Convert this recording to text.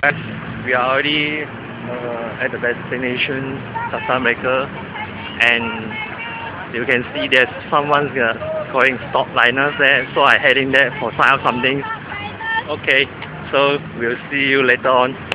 We are already uh, at the destination, Sasa Maker, and you can see there's someone uh, calling stop liners there, so I heading there for sign up something. Okay, so we'll see you later on.